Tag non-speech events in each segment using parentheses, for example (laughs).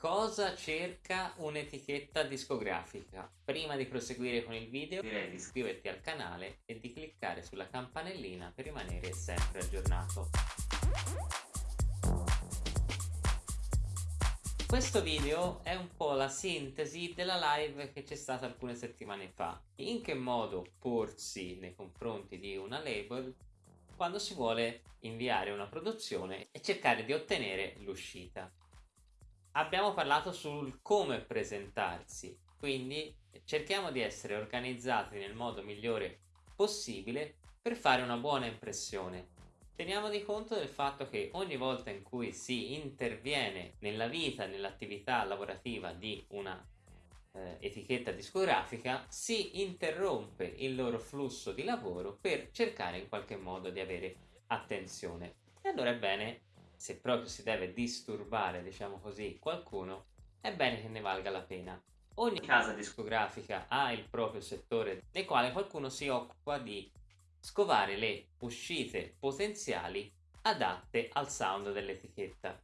Cosa cerca un'etichetta discografica? Prima di proseguire con il video direi di iscriverti al canale e di cliccare sulla campanellina per rimanere sempre aggiornato. Questo video è un po' la sintesi della live che c'è stata alcune settimane fa. In che modo porsi nei confronti di una label quando si vuole inviare una produzione e cercare di ottenere l'uscita. Abbiamo parlato sul come presentarsi, quindi cerchiamo di essere organizzati nel modo migliore possibile per fare una buona impressione. Teniamo di conto del fatto che ogni volta in cui si interviene nella vita, nell'attività lavorativa di una eh, etichetta discografica si interrompe il loro flusso di lavoro per cercare in qualche modo di avere attenzione. E allora è bene, se proprio si deve disturbare, diciamo così, qualcuno, è bene che ne valga la pena. Ogni casa discografica ha il proprio settore nel quale qualcuno si occupa di scovare le uscite potenziali adatte al sound dell'etichetta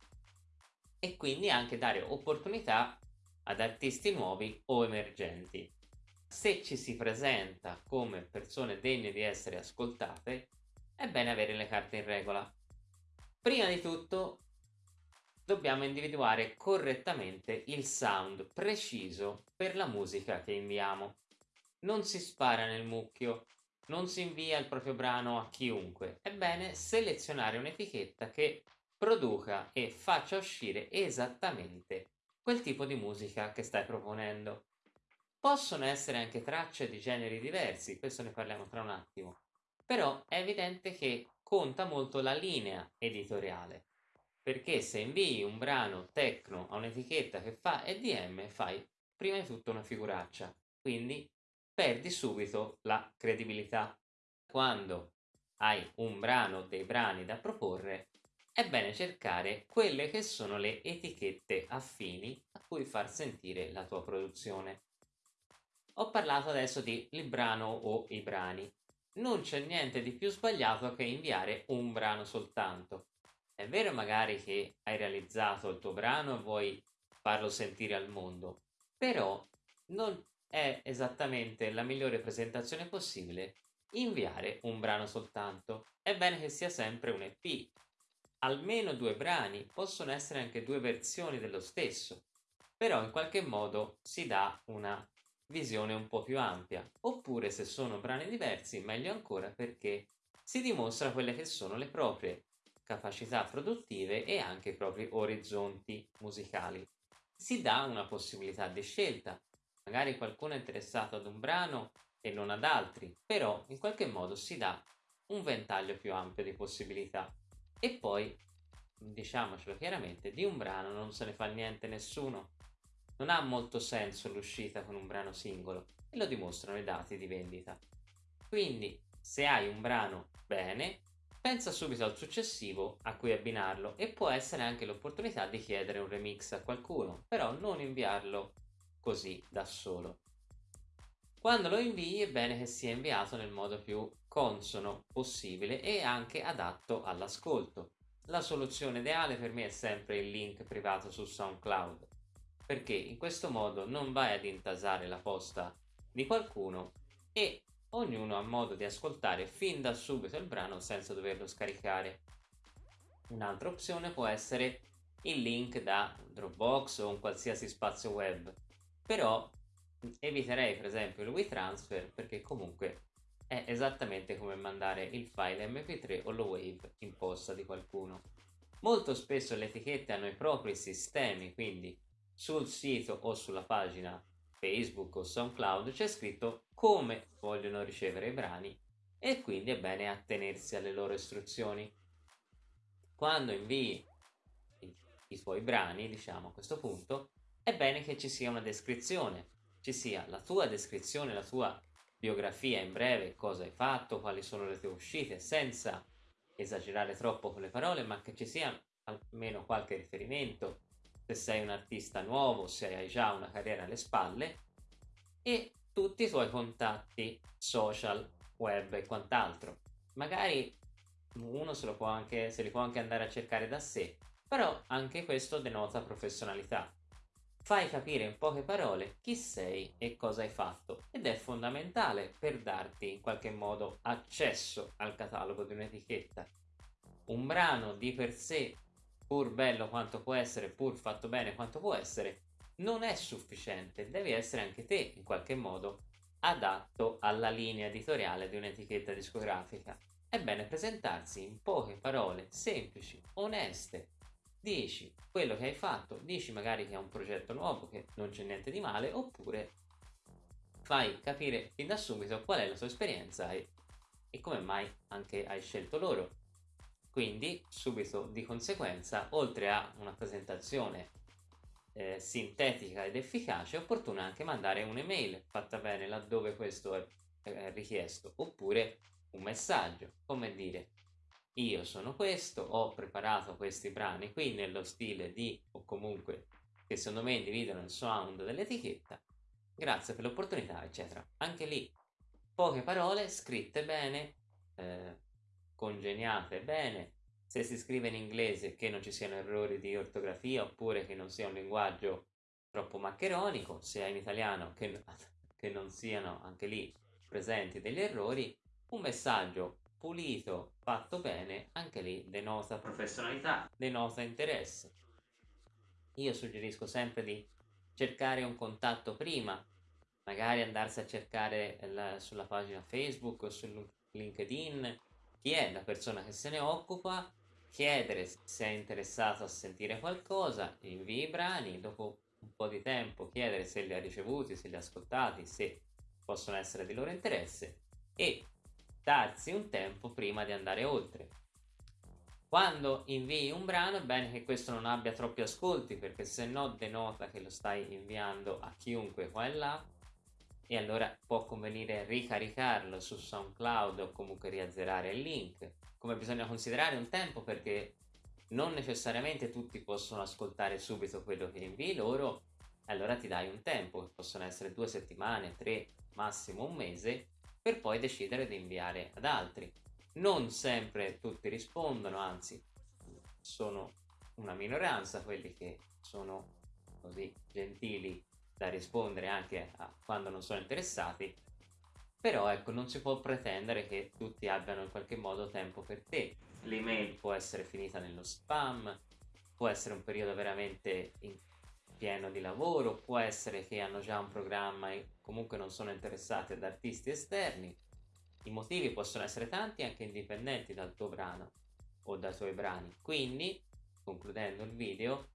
e quindi anche dare opportunità ad artisti nuovi o emergenti. Se ci si presenta come persone degne di essere ascoltate, è bene avere le carte in regola. Prima di tutto dobbiamo individuare correttamente il sound preciso per la musica che inviamo. Non si spara nel mucchio, non si invia il proprio brano a chiunque. È bene selezionare un'etichetta che produca e faccia uscire esattamente quel tipo di musica che stai proponendo. Possono essere anche tracce di generi diversi, questo ne parliamo tra un attimo, però è evidente che conta molto la linea editoriale, perché se invii un brano techno a un'etichetta che fa EDM fai prima di tutto una figuraccia, quindi perdi subito la credibilità. Quando hai un brano, dei brani da proporre, è bene cercare quelle che sono le etichette affini a cui far sentire la tua produzione. Ho parlato adesso di il brano o i brani. Non c'è niente di più sbagliato che inviare un brano soltanto. È vero magari che hai realizzato il tuo brano e vuoi farlo sentire al mondo, però non è esattamente la migliore presentazione possibile inviare un brano soltanto. È bene che sia sempre un EP, almeno due brani, possono essere anche due versioni dello stesso, però in qualche modo si dà una visione un po' più ampia, oppure se sono brani diversi meglio ancora perché si dimostra quelle che sono le proprie capacità produttive e anche i propri orizzonti musicali. Si dà una possibilità di scelta, magari qualcuno è interessato ad un brano e non ad altri, però in qualche modo si dà un ventaglio più ampio di possibilità. E poi, diciamocelo chiaramente, di un brano non se ne fa niente nessuno. Non ha molto senso l'uscita con un brano singolo e lo dimostrano i dati di vendita. Quindi, se hai un brano bene, pensa subito al successivo a cui abbinarlo e può essere anche l'opportunità di chiedere un remix a qualcuno, però non inviarlo così da solo. Quando lo invii è bene che sia inviato nel modo più consono possibile e anche adatto all'ascolto. La soluzione ideale per me è sempre il link privato su SoundCloud, perché in questo modo non vai ad intasare la posta di qualcuno e ognuno ha modo di ascoltare fin da subito il brano senza doverlo scaricare. Un'altra opzione può essere il link da Dropbox o un qualsiasi spazio web, però eviterei per esempio il WeTransfer perché comunque è esattamente come mandare il file mp3 o lo wave in posta di qualcuno. Molto spesso le etichette hanno i propri sistemi, quindi sul sito o sulla pagina Facebook o SoundCloud c'è scritto come vogliono ricevere i brani e quindi è bene attenersi alle loro istruzioni. Quando invii i, i tuoi brani, diciamo a questo punto, è bene che ci sia una descrizione, ci sia la tua descrizione, la tua biografia in breve, cosa hai fatto, quali sono le tue uscite, senza esagerare troppo con le parole, ma che ci sia almeno qualche riferimento, se sei un artista nuovo, se hai già una carriera alle spalle, e tutti i tuoi contatti social, web e quant'altro. Magari uno se, può anche, se li può anche andare a cercare da sé, però anche questo denota professionalità. fai capire in poche parole chi sei e cosa hai fatto ed è fondamentale per darti in qualche modo accesso al catalogo di un'etichetta. Un brano di per sé, pur bello quanto può essere, pur fatto bene quanto può essere, non è sufficiente, devi essere anche te in qualche modo adatto alla linea editoriale di un'etichetta discografica. È bene presentarsi in poche parole semplici, oneste. Dici quello che hai fatto, dici magari che è un progetto nuovo, che non c'è niente di male, oppure fai capire fin da subito qual è la tua esperienza e, e come mai anche hai scelto loro. Quindi, subito di conseguenza, oltre a una presentazione eh, sintetica ed efficace, è opportuno anche mandare un'email fatta bene laddove questo è, è richiesto, oppure un messaggio, come dire io sono questo, ho preparato questi brani qui nello stile di, o comunque che secondo me individuano il sound dell'etichetta, grazie per l'opportunità, eccetera. Anche lì poche parole scritte bene, eh, congegnate bene, se si scrive in inglese che non ci siano errori di ortografia oppure che non sia un linguaggio troppo maccheronico, se è in italiano che, (laughs) che non siano anche lì presenti degli errori, un messaggio pulito, fatto bene, anche lì denota professionalità, denota interesse. Io suggerisco sempre di cercare un contatto prima, magari andarsi a cercare la, sulla pagina Facebook o su LinkedIn chi è la persona che se ne occupa, chiedere se è interessato a sentire qualcosa, invii i brani, dopo un po' di tempo chiedere se li ha ricevuti, se li ha ascoltati, se possono essere di loro interesse e darsi un tempo prima di andare oltre. Quando invii un brano è bene che questo non abbia troppi ascolti perché se no denota che lo stai inviando a chiunque qua e là e allora può convenire ricaricarlo su SoundCloud o comunque riazzerare il link. Come bisogna considerare un tempo perché non necessariamente tutti possono ascoltare subito quello che invii loro, allora ti dai un tempo, che possono essere due settimane, tre, massimo un mese, per poi decidere di inviare ad altri. Non sempre tutti rispondono, anzi sono una minoranza quelli che sono così gentili da rispondere anche a quando non sono interessati, però ecco non si può pretendere che tutti abbiano in qualche modo tempo per te. L'email può essere finita nello spam, può essere un periodo veramente pieno di lavoro, può essere che hanno già un programma e comunque non sono interessati ad artisti esterni. I motivi possono essere tanti anche indipendenti dal tuo brano o dai tuoi brani. Quindi, concludendo il video,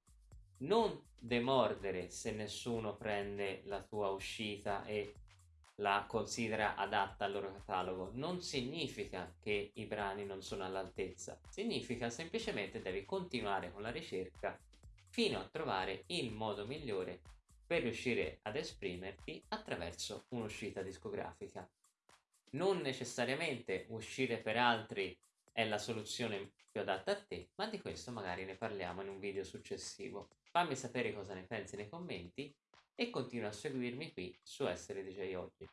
non demordere se nessuno prende la tua uscita e la considera adatta al loro catalogo. Non significa che i brani non sono all'altezza, significa semplicemente devi continuare con la ricerca fino a trovare il modo migliore per riuscire ad esprimerti attraverso un'uscita discografica. Non necessariamente uscire per altri è la soluzione più adatta a te, ma di questo magari ne parliamo in un video successivo. Fammi sapere cosa ne pensi nei commenti e continua a seguirmi qui su Essere DJ Oggi.